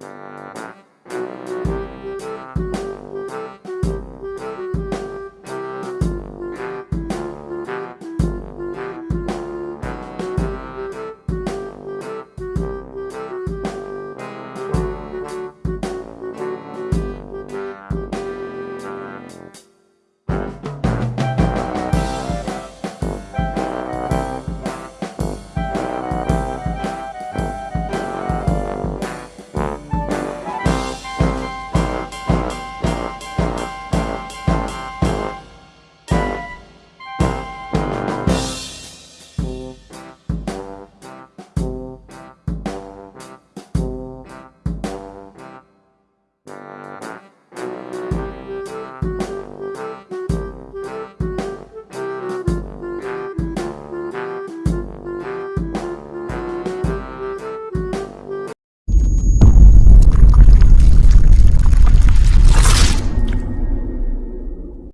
you